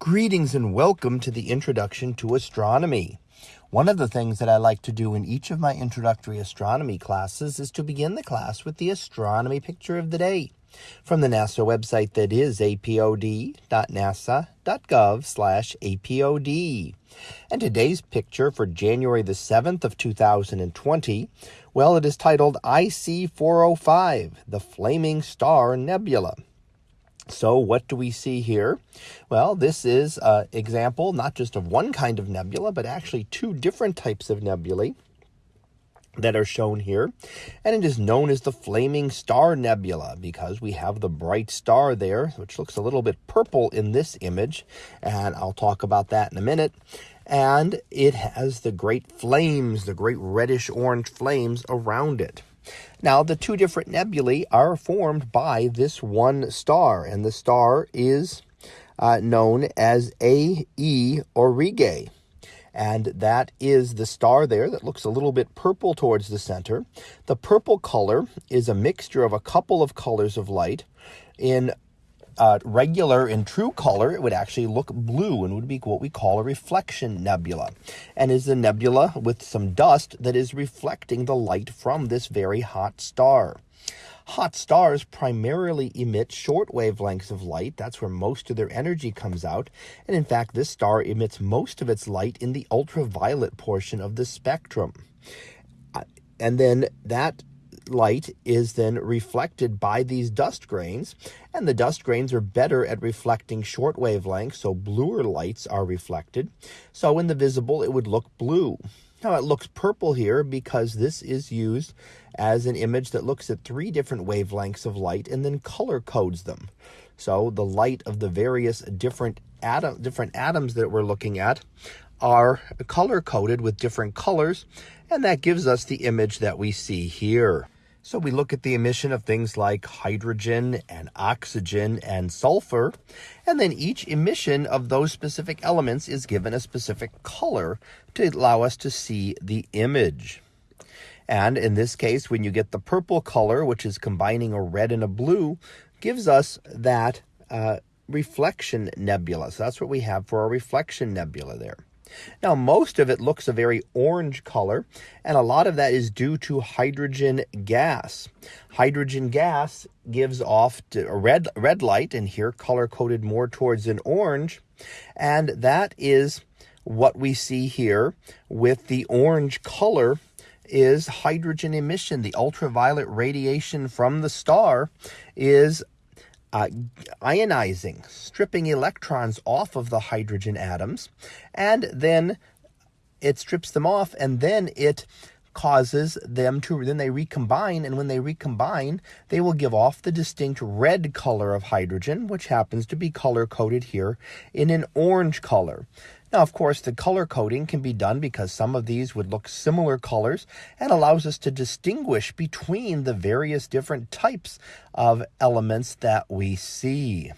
Greetings and welcome to the Introduction to Astronomy. One of the things that I like to do in each of my introductory astronomy classes is to begin the class with the astronomy picture of the day from the NASA website that is apod.nasa.gov slash apod. And today's picture for January the 7th of 2020, well, it is titled IC405, the Flaming Star Nebula. So what do we see here? Well, this is an example not just of one kind of nebula, but actually two different types of nebulae that are shown here. And it is known as the Flaming Star Nebula because we have the bright star there, which looks a little bit purple in this image. And I'll talk about that in a minute. And it has the great flames, the great reddish orange flames around it. Now, the two different nebulae are formed by this one star, and the star is uh, known as A.E. Aurigae. And that is the star there that looks a little bit purple towards the center. The purple color is a mixture of a couple of colors of light in uh, regular and true color, it would actually look blue and would be what we call a reflection nebula, and is a nebula with some dust that is reflecting the light from this very hot star. Hot stars primarily emit short wavelengths of light. That's where most of their energy comes out. And in fact, this star emits most of its light in the ultraviolet portion of the spectrum. Uh, and then that light is then reflected by these dust grains, and the dust grains are better at reflecting short wavelengths, so bluer lights are reflected. So in the visible, it would look blue. Now it looks purple here because this is used as an image that looks at three different wavelengths of light and then color codes them. So the light of the various different atom different atoms that we're looking at are color coded with different colors, and that gives us the image that we see here. So we look at the emission of things like hydrogen and oxygen and sulfur, and then each emission of those specific elements is given a specific color to allow us to see the image. And in this case, when you get the purple color, which is combining a red and a blue, gives us that uh, reflection nebula. So that's what we have for a reflection nebula there. Now, most of it looks a very orange color, and a lot of that is due to hydrogen gas. Hydrogen gas gives off a red, red light, and here color coded more towards an orange, and that is what we see here with the orange color is hydrogen emission. The ultraviolet radiation from the star is uh, ionizing, stripping electrons off of the hydrogen atoms, and then it strips them off, and then it causes them to then they recombine and when they recombine they will give off the distinct red color of hydrogen which happens to be color coded here in an orange color now, of course, the color coding can be done because some of these would look similar colors and allows us to distinguish between the various different types of elements that we see.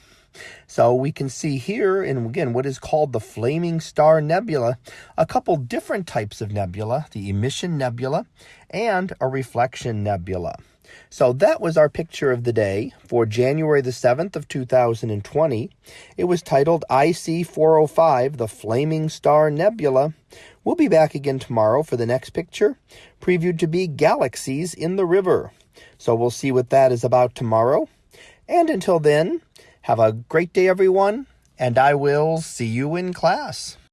So we can see here, in again, what is called the Flaming Star Nebula, a couple different types of nebula, the emission nebula and a reflection nebula. So that was our picture of the day for January the 7th of 2020. It was titled IC405, the Flaming Star Nebula. We'll be back again tomorrow for the next picture, previewed to be Galaxies in the River. So we'll see what that is about tomorrow. And until then, have a great day, everyone, and I will see you in class.